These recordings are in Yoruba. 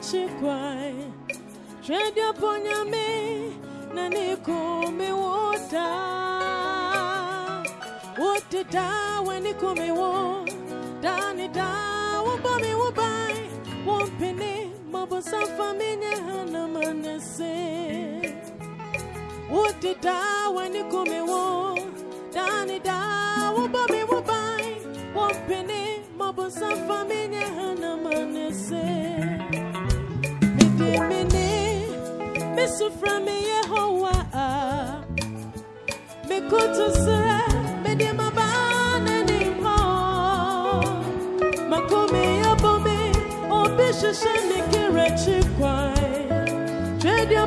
chikwae me na Wote nikumiwota wotetawe nikumiwo dani dawubomiwubae wompene mabosafamenye hana manase wotetawe nikumiwo dani dawubomiwubae wompene mabosafamenye hana manese mene me sufra me yehowa me kutu sra me de mabana ni ho makome abome obishishane kirechikwa Trade your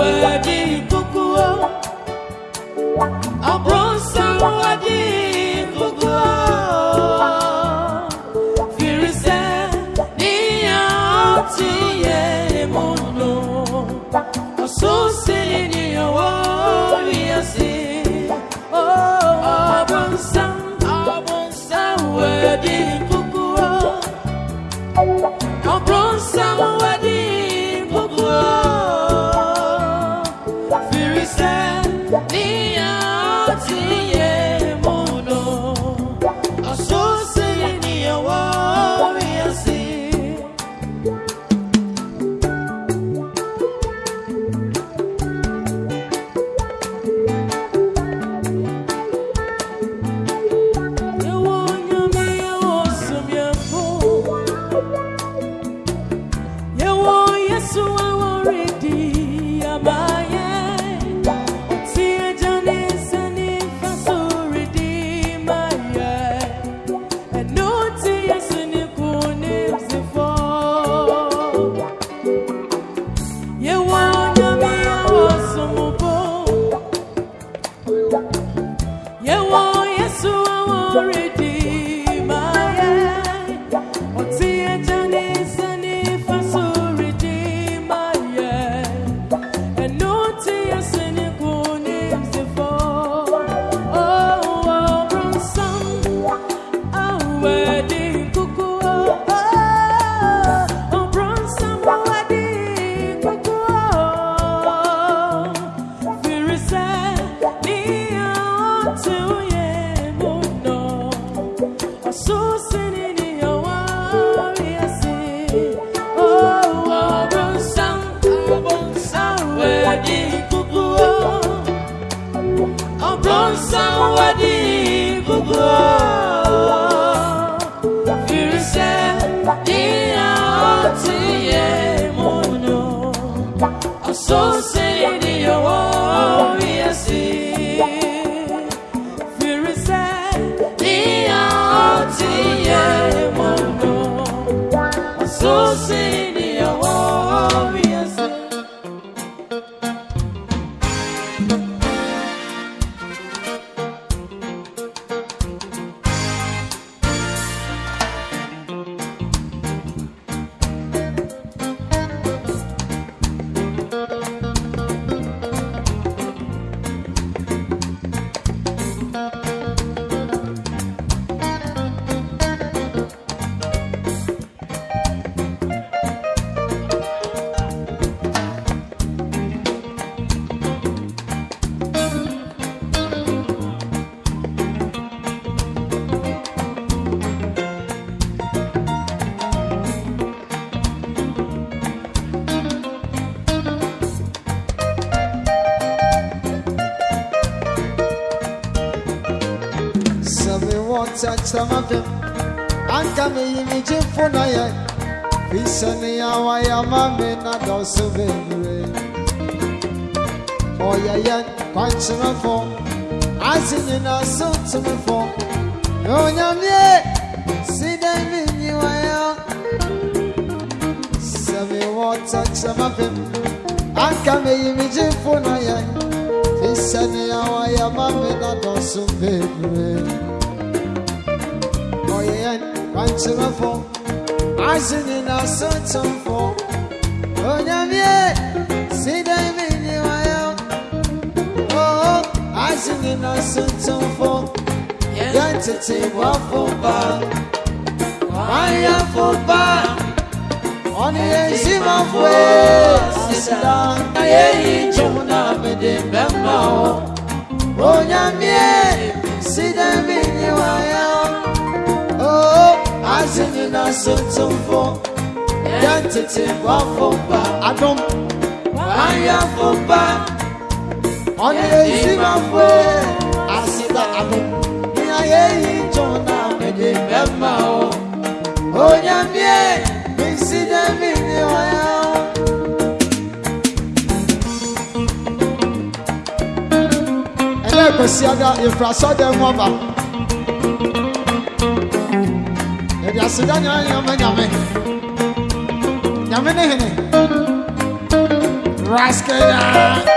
Where you go? ya sama fem anka me yi mi ji funa ya bisa ni ya me na do so be re o ya ya na so to me fo o nya mi si de ni wa ya sa me fem anka me yi mi ji funa ya bisa ni ya me na do so kwankyerɛfo ase nyina sokyɛmfo onyamie sidan bi nyiwayɛ oo ase nyina sokyɛmfo yɛntete boafo ba wanyɛfo ba ɔne yɛnsimafo sida na yɛyi kyɛm na mede bɛma wo onyamie sidan bi Asi ni na sotumfo Yẹn tètè wá fọba Adom Wáyà fọba Ọ̀nà èyí máa fọ Àsìkò Adom Ní ayé yìí jọ náà Mèdè mẹ́mà o Onyàmíẹ́ mi sí dẹ́mi ní ọ̀yà o. Ẹlẹ́gbẹ̀sí ada ìfrasọ́dẹ̀ ń wọ́n bá. yaseda nyame nyame nyame ne hene raskaya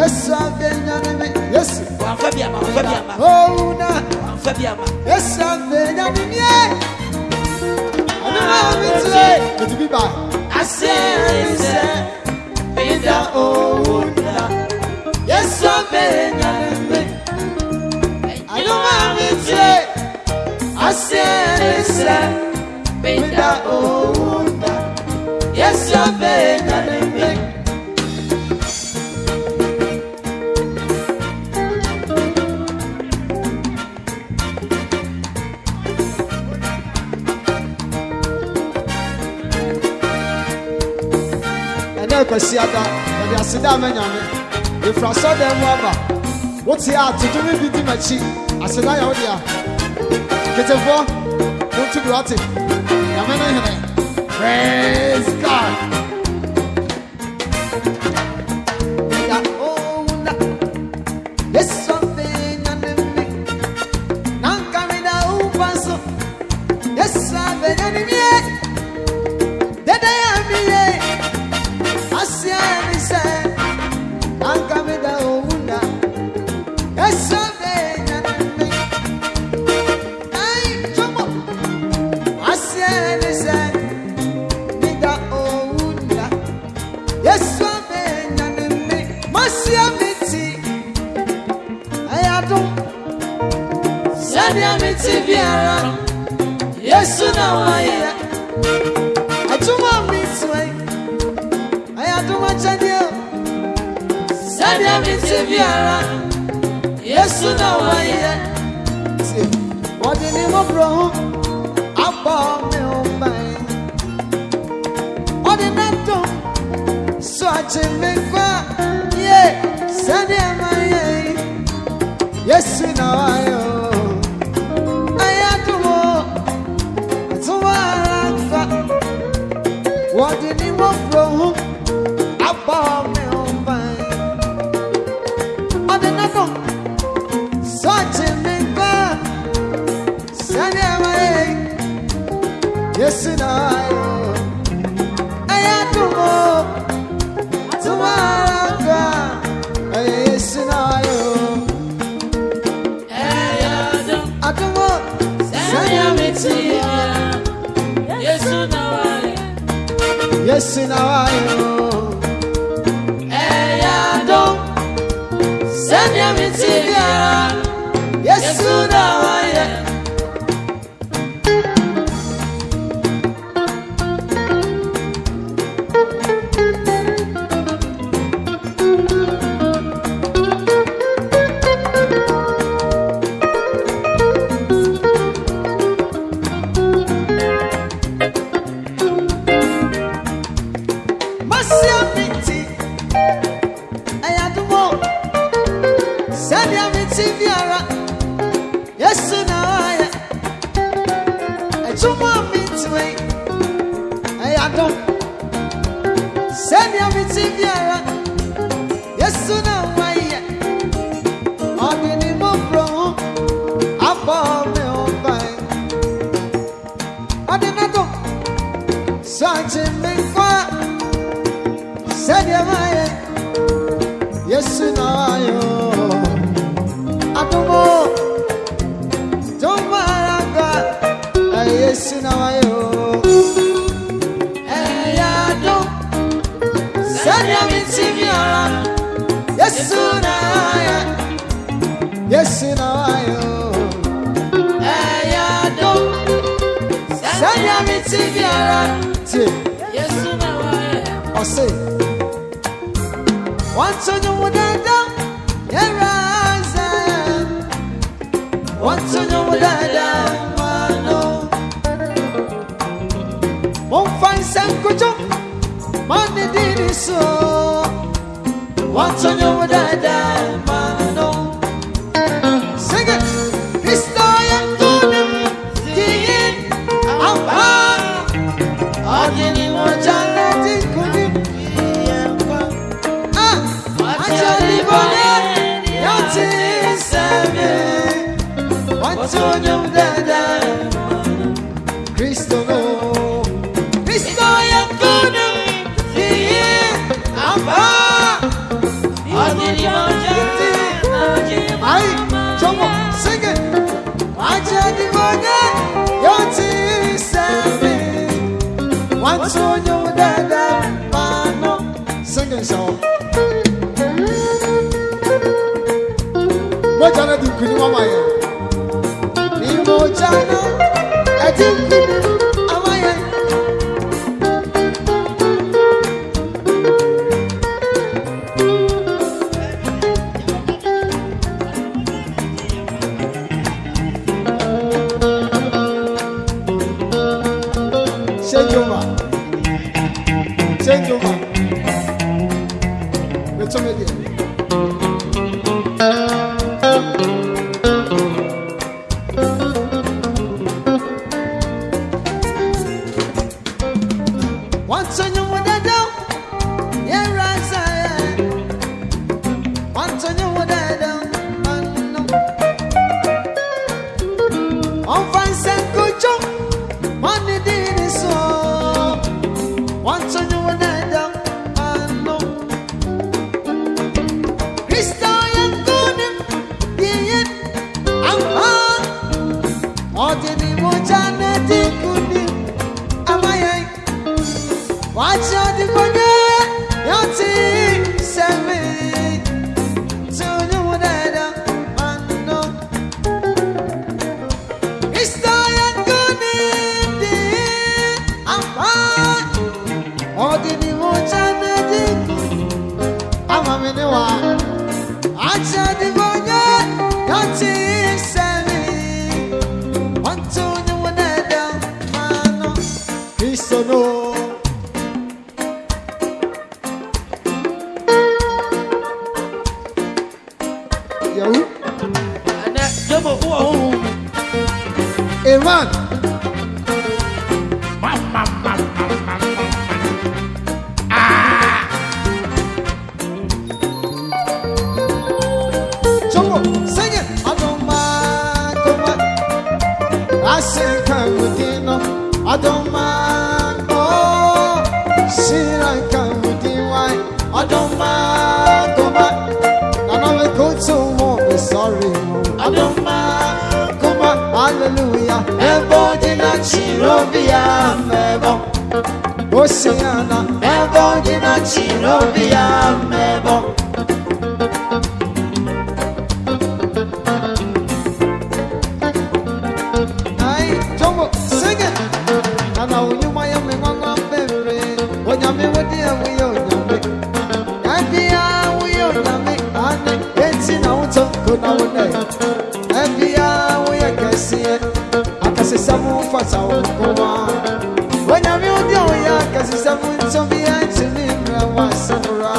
Yes, I've been anime. Yes, one Fabiama, Fabiama. Oh, no, Fabiama. Yes, I've been anime. I know it's late. It's be by. I said, in the old. Yes, I've been anime. I know it's late. I said, kwasi ada yɛde aseda ama nyame yɛfira sɔdan mu aba wote a todome bi di m'akyi aseda yɛ wode a ketefoɔ wontu bi wate nyame ne hene praise god nyame wode awoyɛ onyame ɛbia woyɛ onyame ane ɛnti na wotɔ nko na wo nɛ ɛbia woyɛ kɛseɛ akɛsesɛm mfasa wo nkoa onyame wode a woyɛ akɛsesɛm nsɛm bia ntimi mmerɛ wo asɛm ra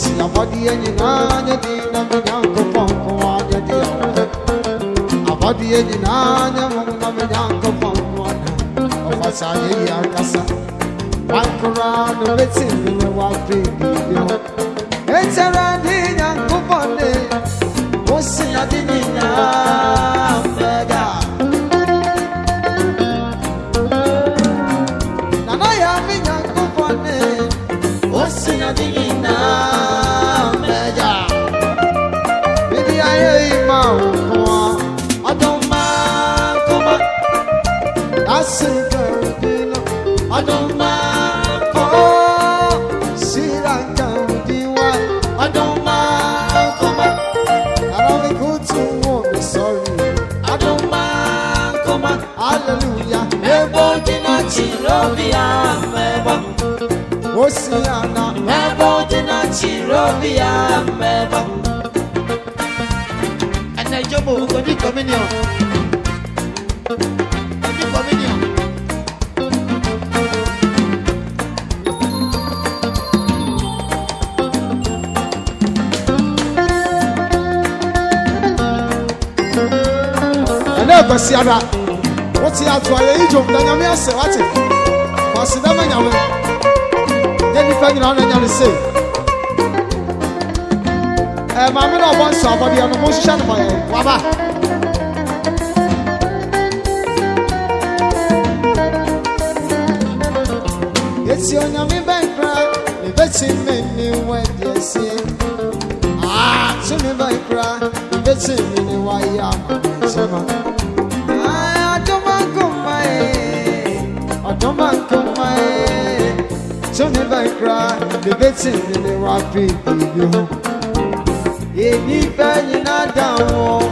siabɔdeɛ nyinaa nyɛ de na me nyankopɔn nkoa nyɛ de awodɛ abɔdeɛ nyinaa nyɛ mo na me nyankopɔn nkoa ɔfa saa yɛyi ankasa Walk around the waiting in the walk, baby. It's a random, young, couple. morning. What's in your dinner? Robia meba Ana jomo ko di communion Di communion Ana kwasi ara What's the outro ayi jom da nyame ase wate Kwasi da ma nyame Then if I can honor say ẹ maame náà ọbọ nsọ abọdeɛ no mo hyehyɛ no ma yɛ waba. yɛsi onyame bɛnkra ne bɛsi me ne wɛdeɛ sie aa tumi bɛnkra ne bɛsi me ne wayɛ ama ne nkyɛn ma. ɔdɔmba nkoma yɛ ɔdɔmba nkoma yɛ tumi bɛnkra ne bɛsi me ne wa piipi bi ho èmi fẹ́ nyina dáhùn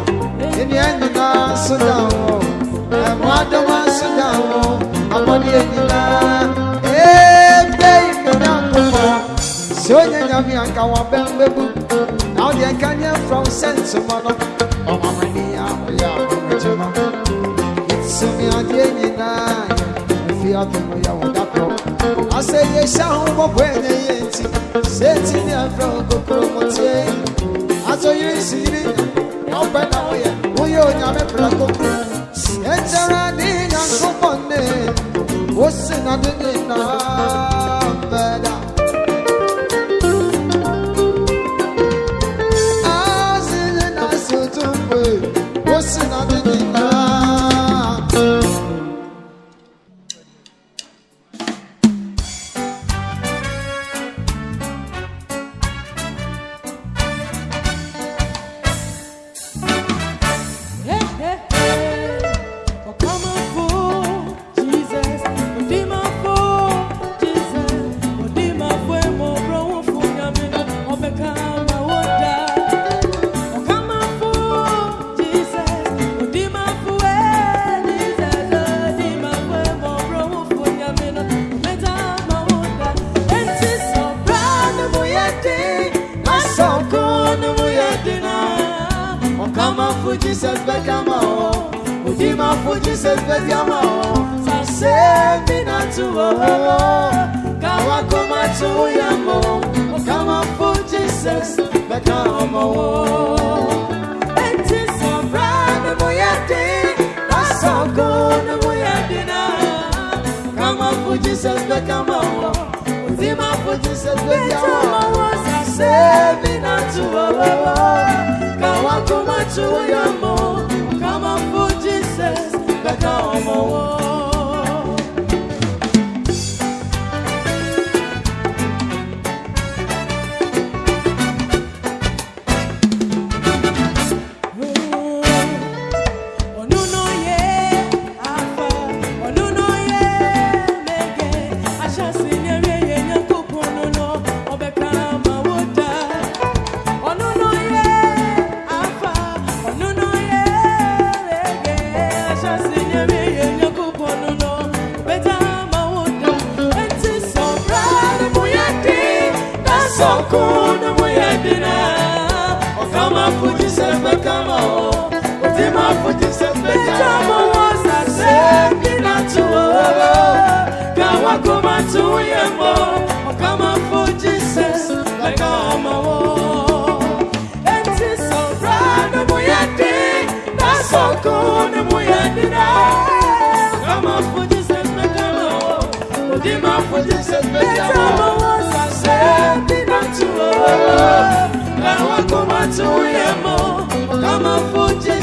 èmi ẹ̀ nyina sún dáhùn ẹ̀mú adọ́wọ́ sún dáhùn amọ́ni ẹ̀ nyina ẹ̀ẹ́dẹ́ ìfẹ́ àkọ́kọ́ sọ onye nyame anka wọ́n bẹ́ ń bẹ́ bú na ọ dị ẹ̀ka ní ẹ̀fọ́ sẹ́ǹtì mọ́ nọ ọmọ mi ní àwòyá ọmọdé mọ́ ìtìsúnmi adé nyina fi àtọ̀mọ̀ yà wọ́n dàpọ̀ asẹ̀ yẹ ṣáà ń bọ̀ ẹ̀ asoyiri siri na ɔbɛ na ɔyɛ woyɛ onyame prako ɛnkyɛrɛ adi nyanko bɔnne wosi na de nyinaa. kone muyadira kama fujise metalo udima fujise metalo sasendina tuo kawa kuma tuyemo kama fujise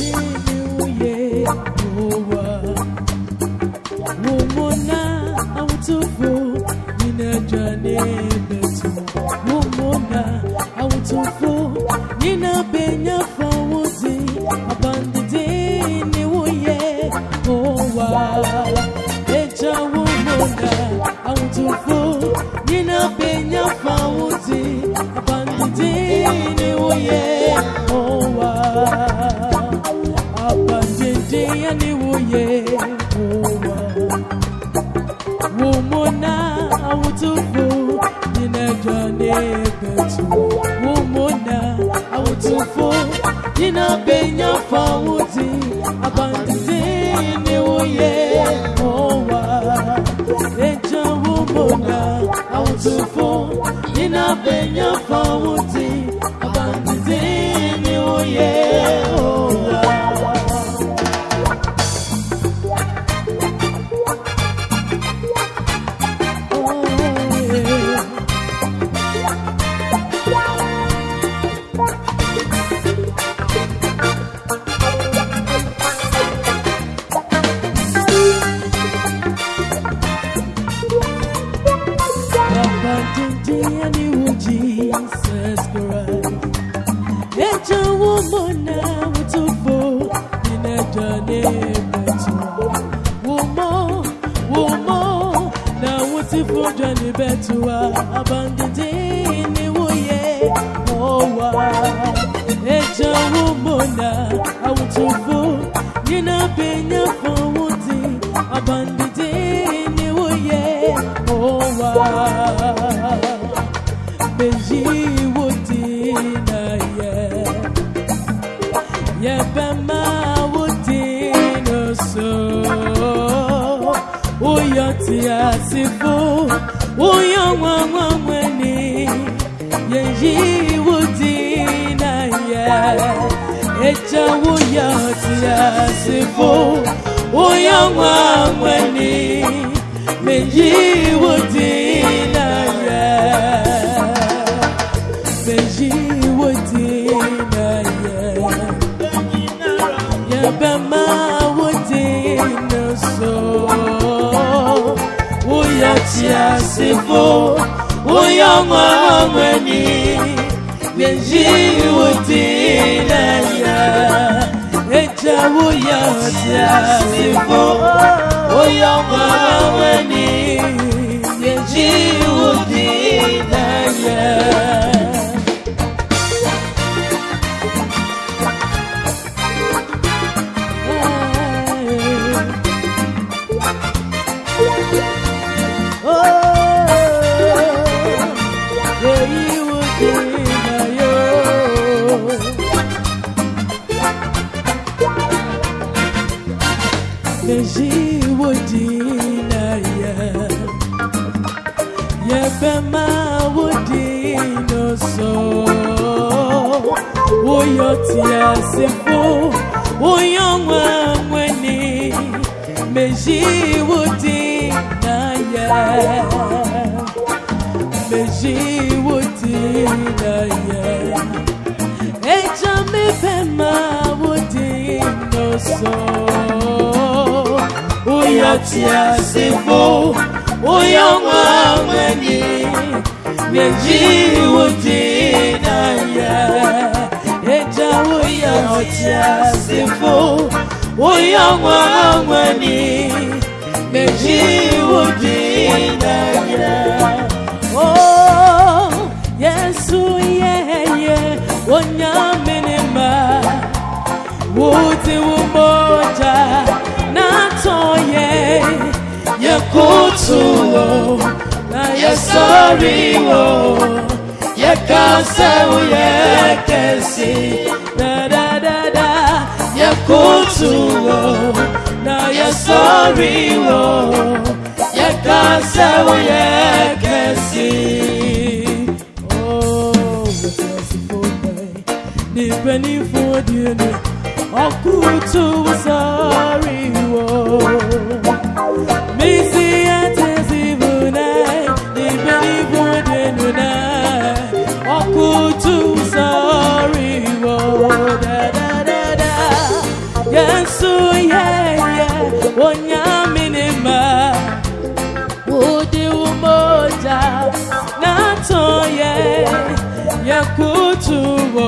Woman, I want to go in a journey. abenya pawuti. tiasifu uyo mwamweni vyenjiwutileya eja uyo tiasifu uyo mwamweni vyenjiwutileya ti asefo onye ọnwa nwene meji iwu dị na ya meji iwu dị na ya eja mebe ma wụdị n'ọsọ onye ti asefo onye meji iwu tiasifo meji mejiwudinaya o yesu yeye onyaminima wuti wumoja natoye yekutulo na yesoriwo yekasewuyekesi yẹ sórí o yẹ ká sẹ́wọ́ yẹ kẹ́sì. Nipeni fún odi ene, ọkùnrin tó sáré wọ̀. ya kutu wo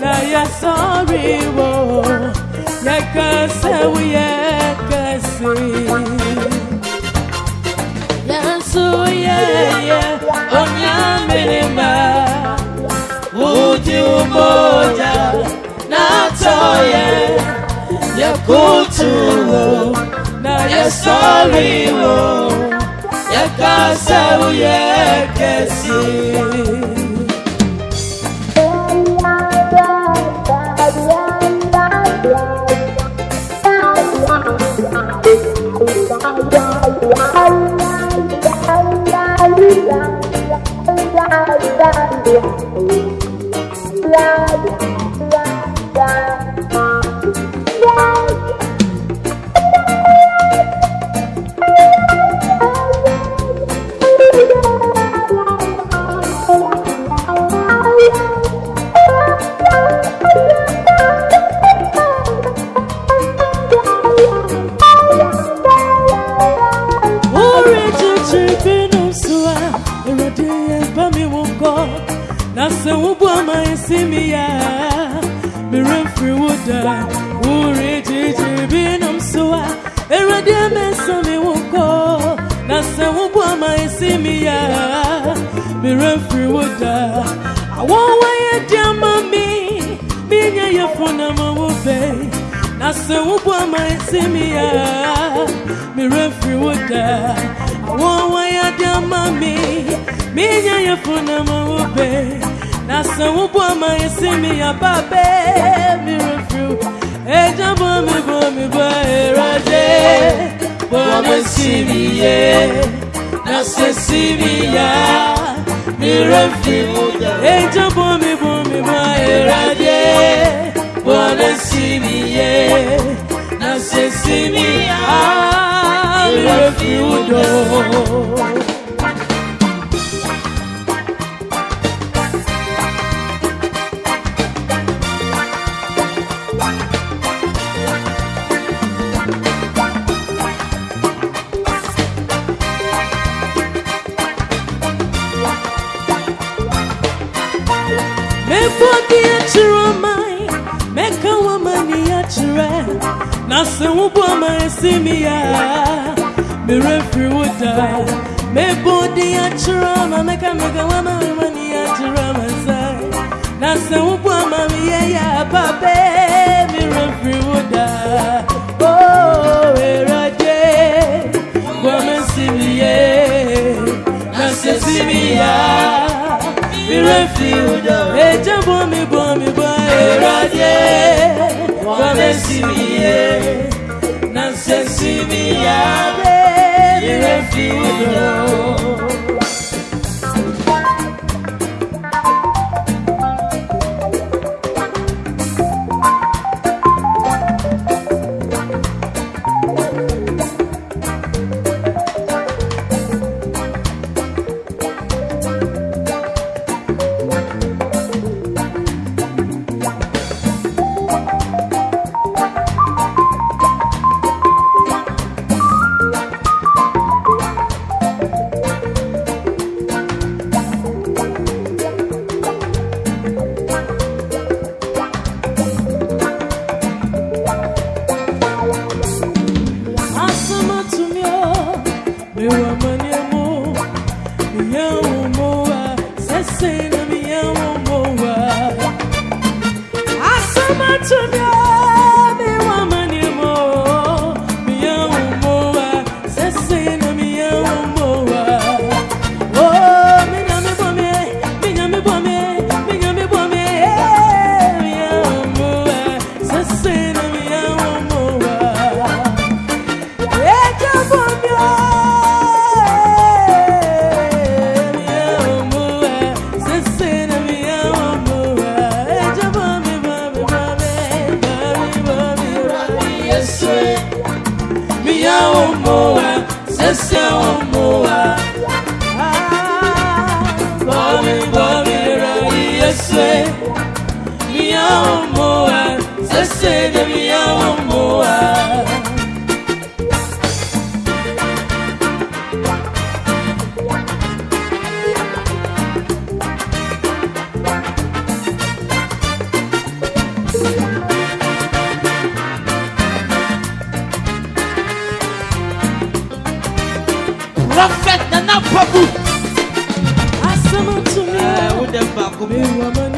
na ya sorry wo ya kase wo ya kase ya so ya ya onya minima uji umoja na toye ya kutu wo na ya sorry wo ya kase wo ya kase ¡Gracias! refri woda awo waye dia mami minya ye fona ma wo be na se wo bo ma simi ya mi refri woda awo waye dia mami minya ye fona ma wo be na se wo bo ma simi ya babe mi refri eja bo mi bo mi bo erade bo ma simi ye na se simi ya mirefi ejo bomi bomi ma erade bole si ye na se si mi ya Efo di atira mai, meka wamani atira. Nase wubu amai simia, a friwuda. Mebo di atira ma meka meka wamani atira masai. Nase wubu amami ye ya babe, mire friwuda. Oh, eraje, woman simia, nase simia refuge eje bomi bomi bo erode wamesimiye nansesimiyabe refuge. Papu. Asama to me. I would have Papu.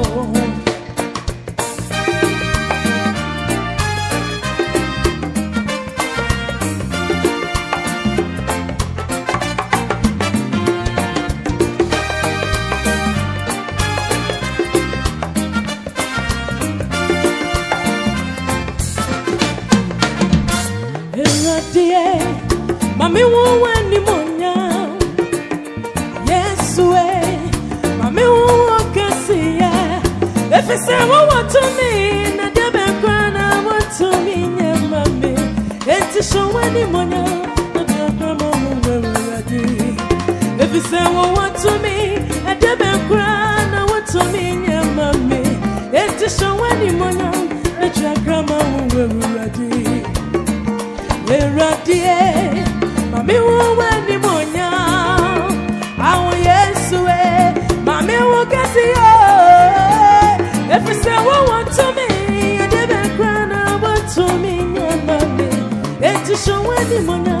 so any money, the drama already. If say, Well, what to me, a debit crown, I want to me, yeah, mommy. It is so any money, the drama already. We're ready, mommy, who any money. Àwọn Yẹ́sù ẹ̀, màmí wọ́n kẹ́sì mi. 身外的模样。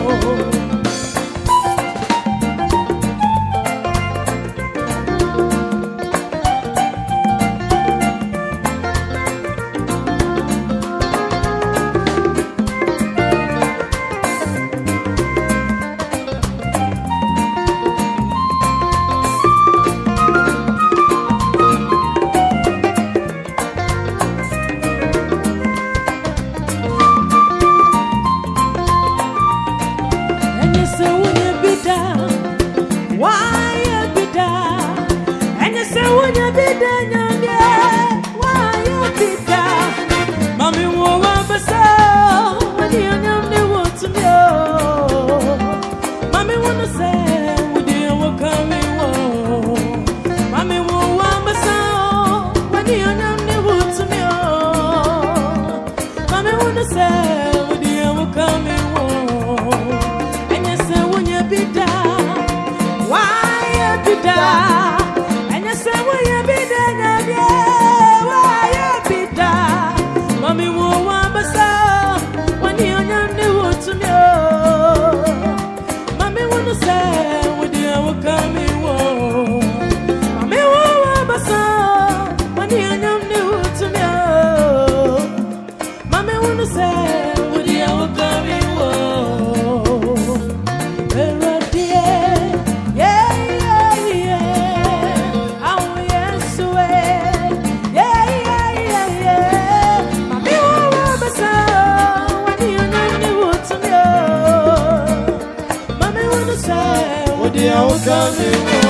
te amo.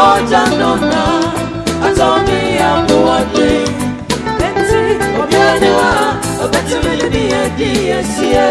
ojanona atomi abuwade beti obianiwa obeti milini edi esie.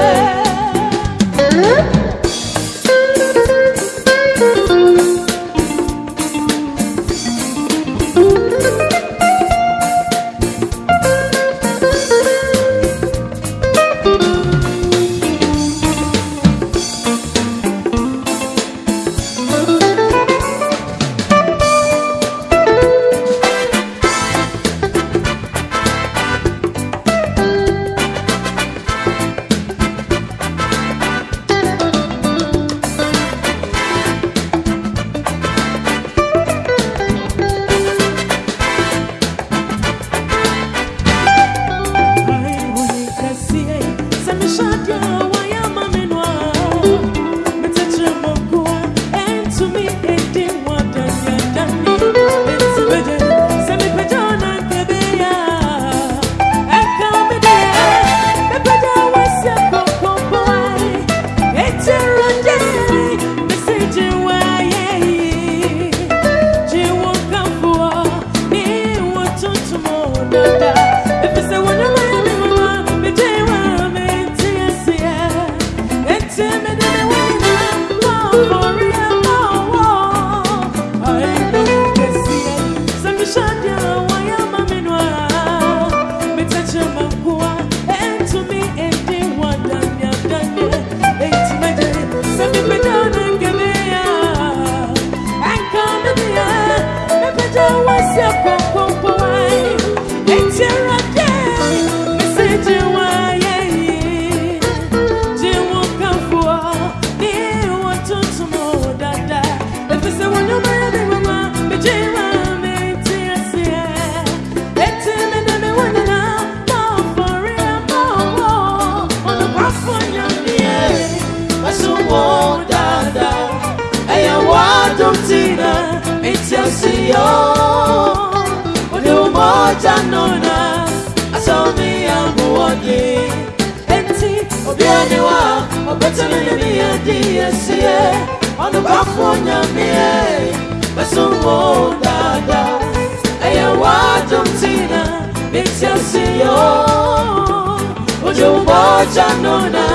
Katonda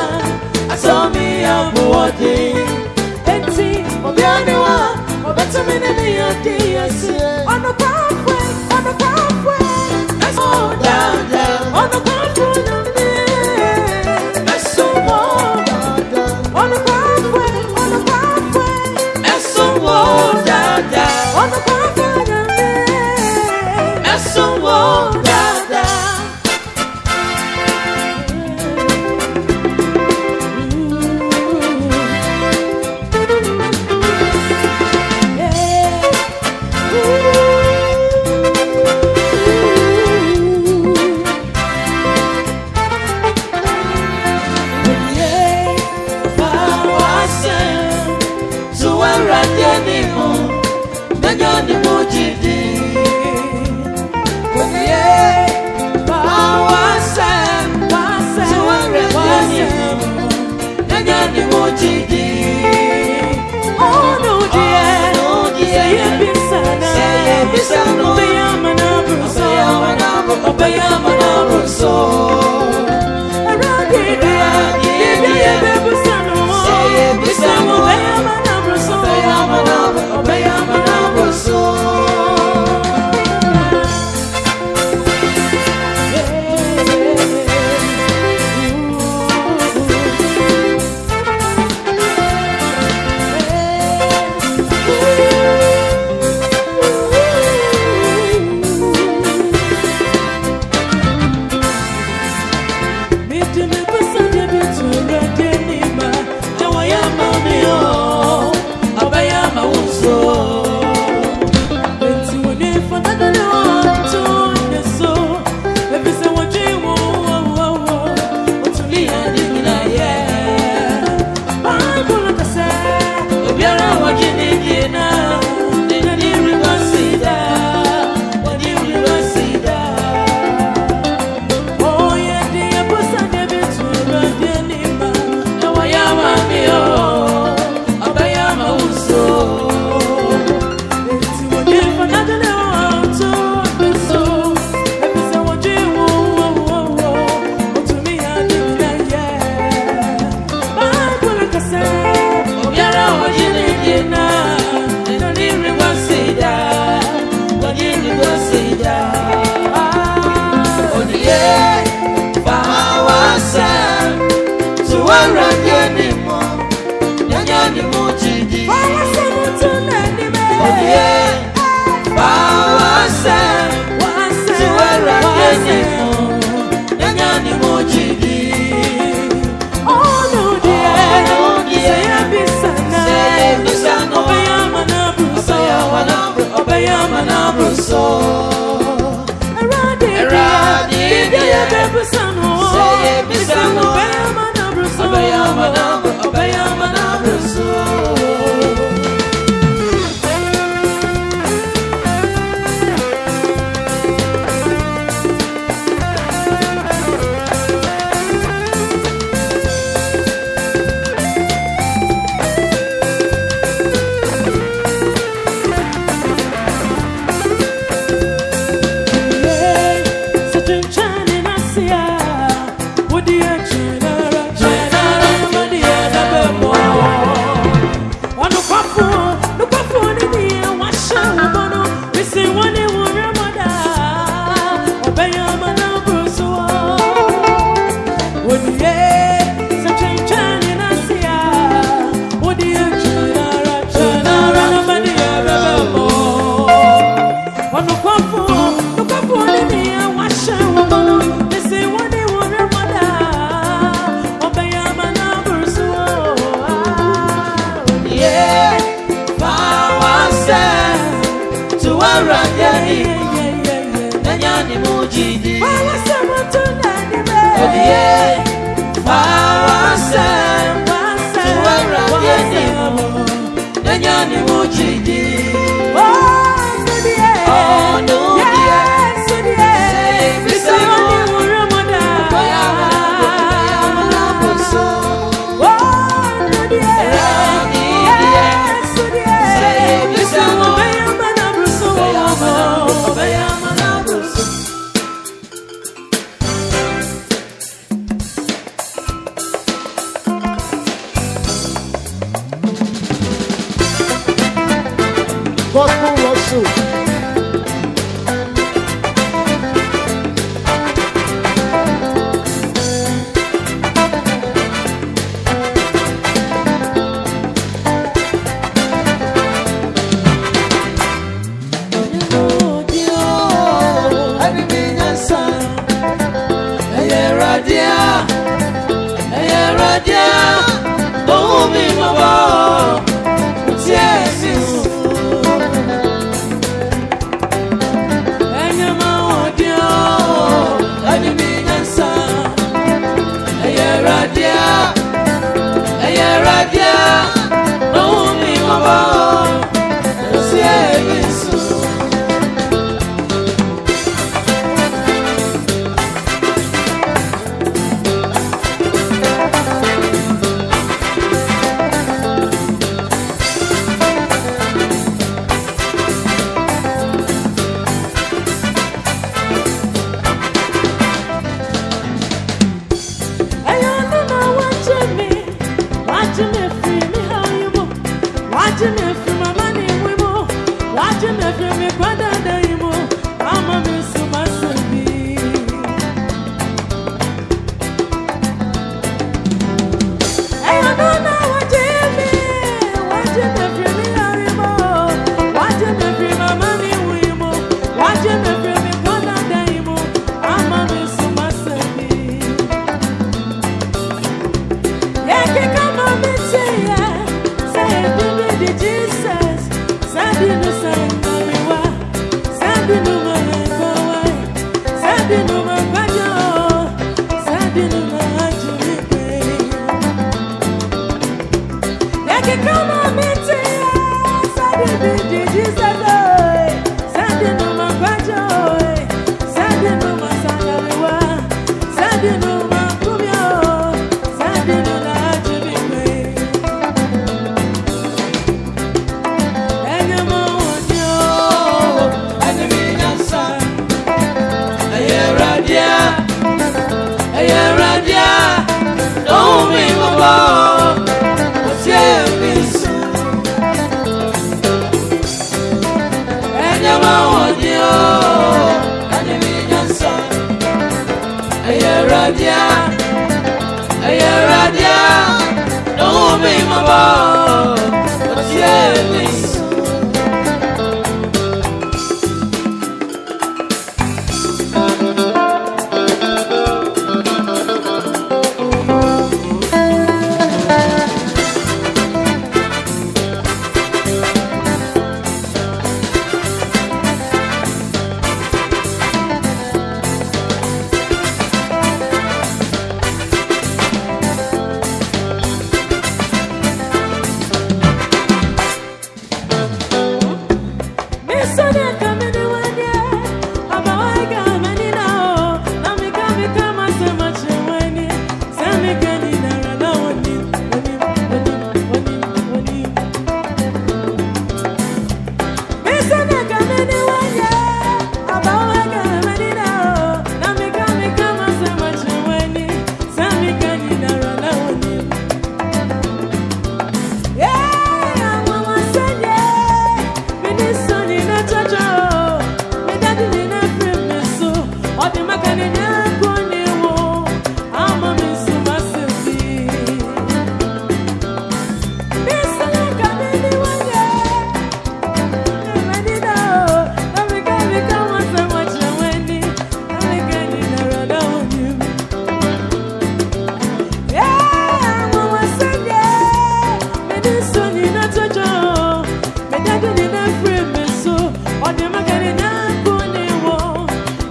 asomi obuwodde eti the obetumineniyodde Power, power, power, power. Nyani muchidi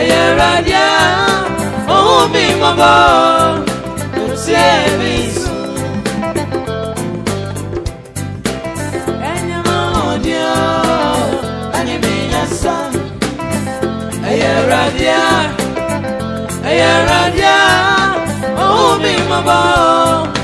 ẹ̀yẹ rẹ̀díà ohun mi mọ̀ bọ̀ kò sí èmi sùn. ẹ̀yẹ mọ̀ òdi ohun mi mọ̀ bọ̀.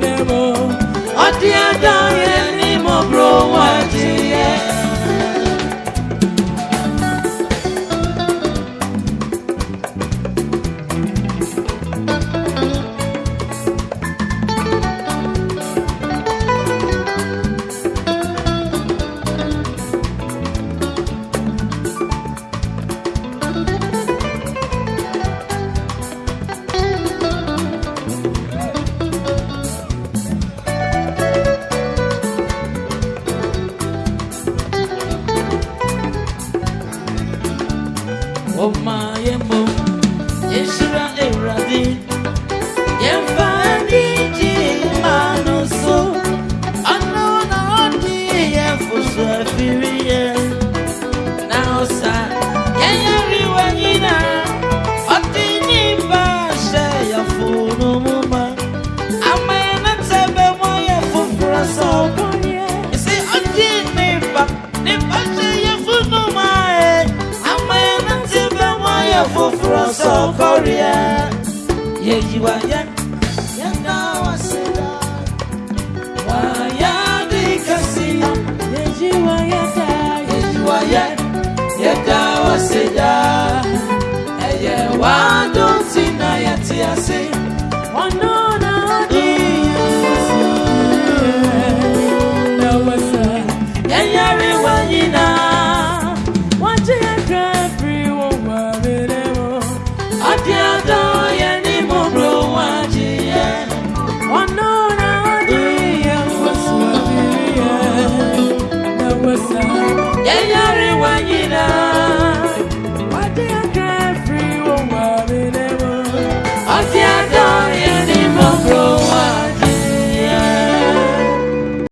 nemo. Odi ada ye ni mo bro